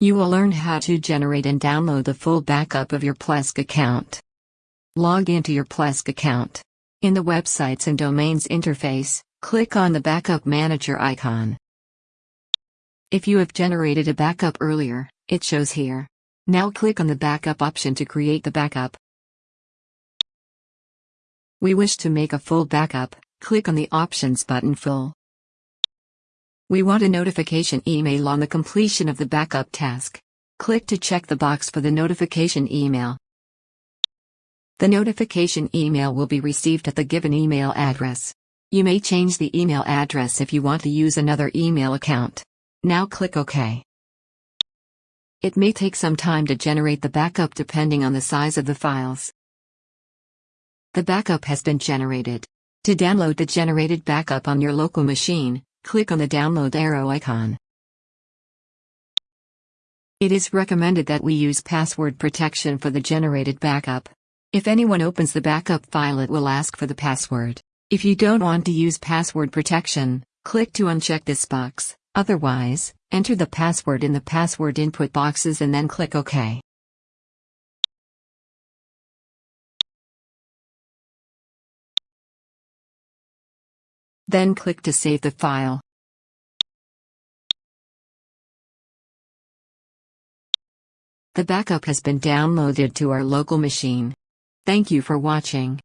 You will learn how to generate and download the full backup of your Plesk account. Log into your Plesk account. In the Websites and Domains interface, click on the Backup Manager icon. If you have generated a backup earlier, it shows here. Now click on the Backup option to create the backup. We wish to make a full backup, click on the Options button Full. We want a notification email on the completion of the backup task. Click to check the box for the notification email. The notification email will be received at the given email address. You may change the email address if you want to use another email account. Now click OK. It may take some time to generate the backup depending on the size of the files. The backup has been generated. To download the generated backup on your local machine, click on the download arrow icon. It is recommended that we use password protection for the generated backup. If anyone opens the backup file it will ask for the password. If you don't want to use password protection, click to uncheck this box, otherwise, enter the password in the password input boxes and then click OK. Then click to save the file. The backup has been downloaded to our local machine. Thank you for watching.